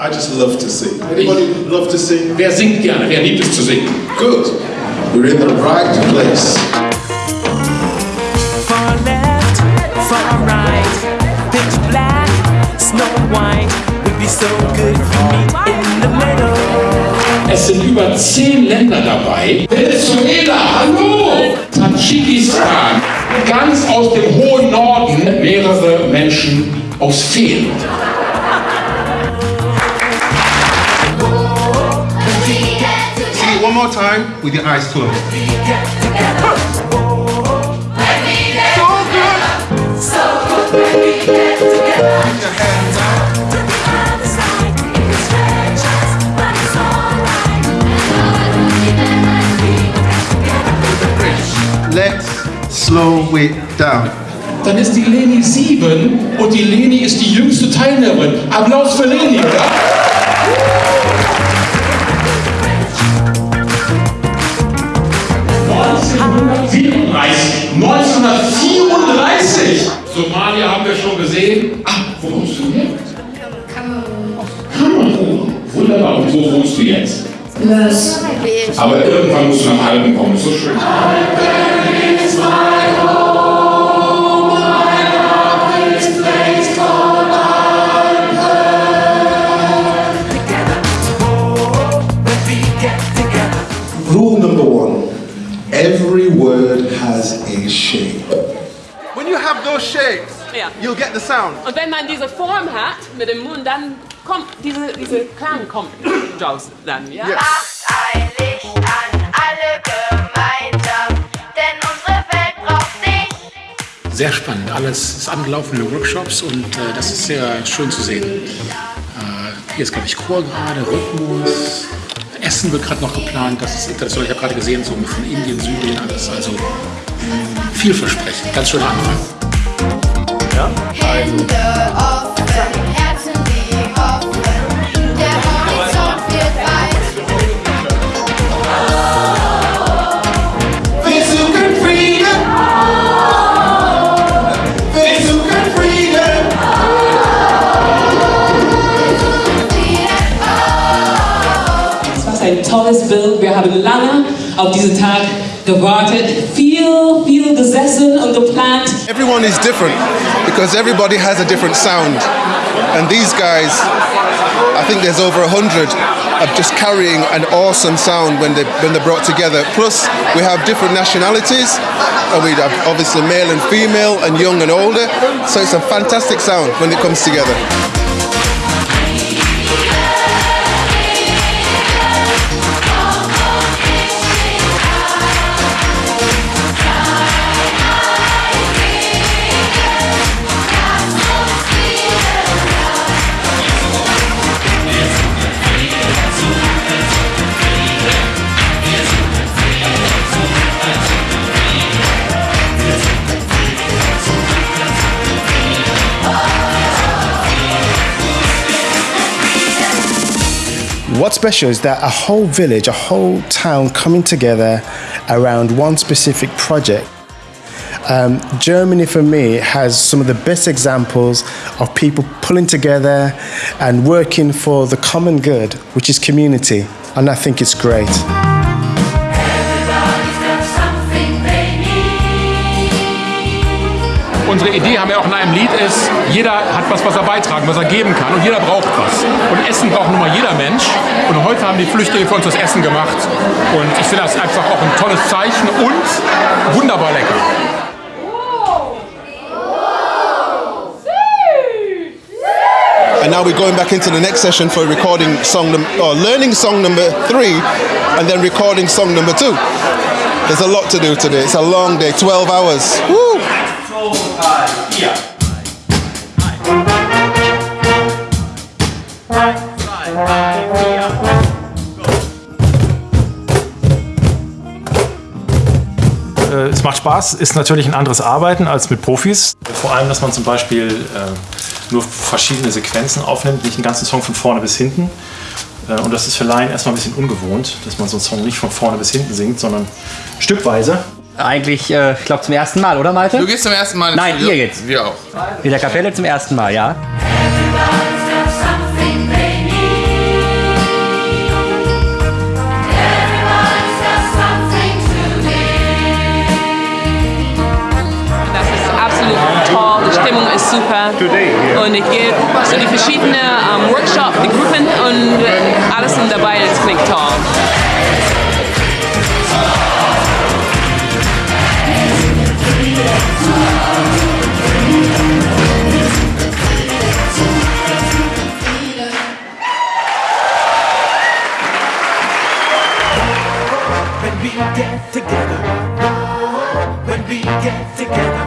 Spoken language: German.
I just love to sing. Anybody love to sing? Wer singt gerne? Wer liebt es zu singen? Good. You're in the right place. Far left, far right, pitch black, snow white would be so good for me in the middle. Es sind über zehn Länder dabei. Venezuela, hallo! Tadschikistan, ganz aus dem hohen Norden, mehrere Menschen aus Feen. One more time with your eyes closed. Let's slow it down. Dann ist die Leni sieben und die Leni ist die jüngste Teilnehmerin. Applaus für Leni, oder? ...1934. 1934! Somalia haben wir schon gesehen. Ah, wo kommst du her? Kamerun. Wunderbar. Und wo wohnst du jetzt? Lös. Aber irgendwann musst du nach Alben kommen. So schön. Rule number one every word has a shape. When you have those shapes, Ja. you'll get the sound. Und wenn man diese Form hat mit dem Mund, dann kommt diese, diese Klang kommt raus dann, ja? Yes. Macht ein Licht an, alle gemeinsam, denn unsere Welt braucht dich. Sehr spannend. Alles ist angelaufene Workshops und äh, das ist sehr schön zu sehen. Äh, hier ist, glaube ich, Chor gerade, Rhythmus. Essen wird gerade noch geplant. Das ist international. Ich habe gerade gesehen, so von Indien, Syrien, alles. Also mh, vielversprechend. Ganz schöner Anfang. Hände offen, tolles Bild. Wir haben lange auf diesen Tag gewartet, viel, viel gesessen und geplant. Everyone is different because everybody has a different sound. And these guys, I think there's over a hundred, are just carrying an awesome sound when they when they're brought together. Plus, we have different nationalities, and we have obviously male and female, and young and older. So it's a fantastic sound when it comes together. What's special is that a whole village, a whole town coming together around one specific project. Um, Germany, for me, has some of the best examples of people pulling together and working for the common good, which is community. And I think it's great. Unsere Idee, haben wir auch in einem Lied, ist, jeder hat was, was er beitragen, was er geben kann und jeder braucht was. Und Essen braucht nun mal jeder Mensch. Und heute haben die Flüchtlinge für uns das Essen gemacht. Und ich finde das einfach auch ein tolles Zeichen und wunderbar lecker. And now we're going back into the next session for recording song num- or learning song number three, and then recording song number two. There's a lot to do today. It's a long day, 12 hours. Woo! Äh, es macht Spaß, ist natürlich ein anderes Arbeiten als mit Profis. Vor allem, dass man zum Beispiel äh, nur verschiedene Sequenzen aufnimmt, nicht einen ganzen Song von vorne bis hinten. Äh, und das ist für Laien erstmal ein bisschen ungewohnt, dass man so einen Song nicht von vorne bis hinten singt, sondern stückweise. Eigentlich, äh, ich glaube, zum ersten Mal, oder Malte? Du gehst zum ersten Mal ins Nein, Studio. ihr geht's. Wir auch. In der Kapelle zum ersten Mal, ja. super. Und ich gehe so die verschiedenen ähm, Workshops, die Gruppen und alles sind dabei, das klingt toll. We get together.